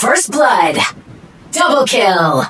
First blood. Double kill.